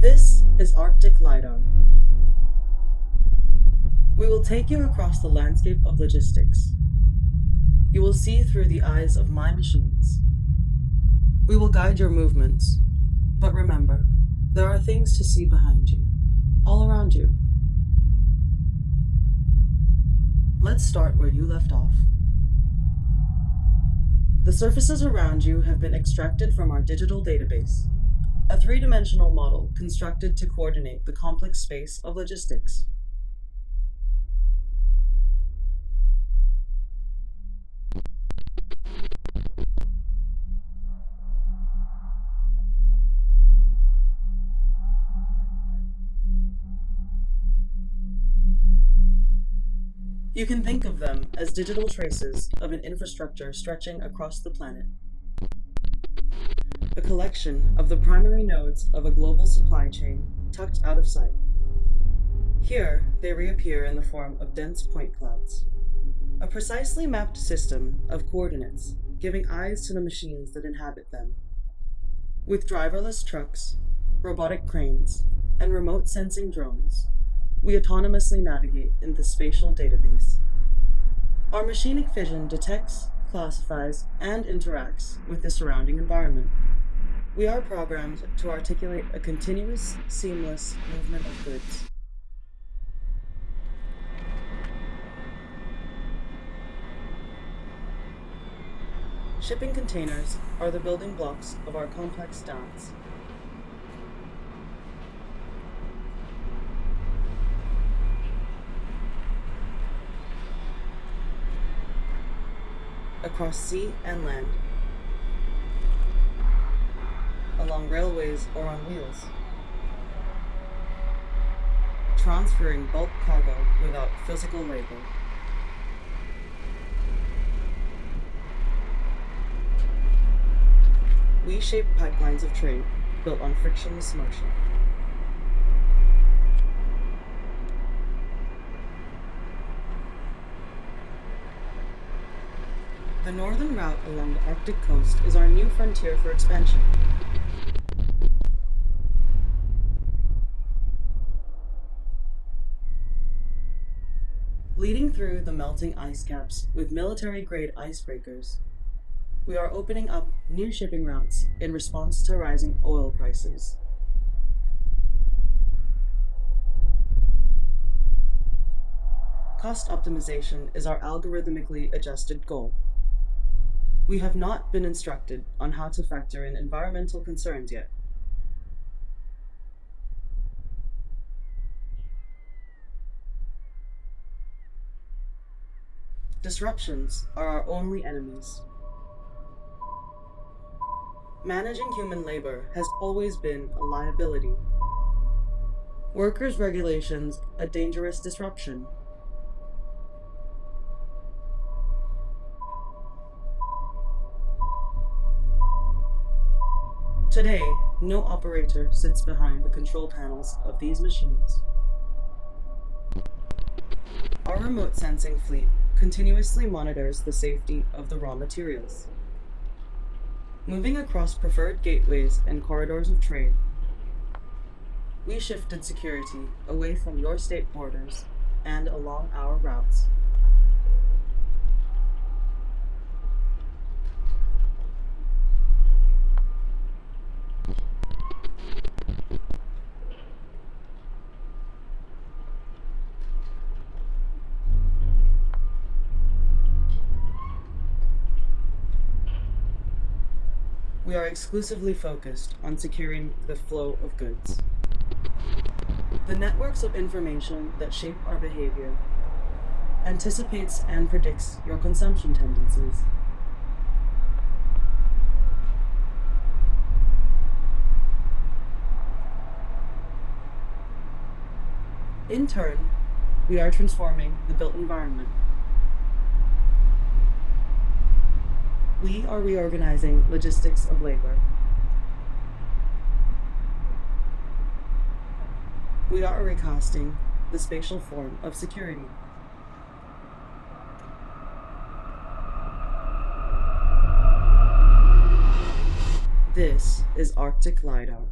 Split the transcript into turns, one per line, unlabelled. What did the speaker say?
This is Arctic LiDAR. We will take you across the landscape of logistics. You will see through the eyes of my machines. We will guide your movements, but remember, there are things to see behind you, all around you. Let's start where you left off. The surfaces around you have been extracted from our digital database, a three-dimensional model constructed to coordinate the complex space of logistics. You can think of them as digital traces of an infrastructure stretching across the planet. A collection of the primary nodes of a global supply chain tucked out of sight. Here, they reappear in the form of dense point clouds. A precisely mapped system of coordinates giving eyes to the machines that inhabit them. With driverless trucks, robotic cranes, and remote sensing drones, we autonomously navigate in the spatial database. Our machinic vision detects, classifies, and interacts with the surrounding environment. We are programmed to articulate a continuous, seamless movement of goods. Shipping containers are the building blocks of our complex dance. across sea and land, along railways or on wheels, transferring bulk cargo without physical labor. We shape pipelines of trade built on frictionless motion. The northern route along the Arctic coast is our new frontier for expansion. Leading through the melting ice caps with military-grade icebreakers, we are opening up new shipping routes in response to rising oil prices. Cost optimization is our algorithmically adjusted goal. We have not been instructed on how to factor in environmental concerns yet. Disruptions are our only enemies. Managing human labor has always been a liability. Workers' regulations, a dangerous disruption. Today, no operator sits behind the control panels of these machines. Our remote sensing fleet continuously monitors the safety of the raw materials. Moving across preferred gateways and corridors of trade, we shifted security away from your state borders and along our routes. We are exclusively focused on securing the flow of goods. The networks of information that shape our behavior anticipates and predicts your consumption tendencies. In turn, we are transforming the built environment we are reorganizing logistics of labor. We are recasting the spatial form of security. This is Arctic LiDAR.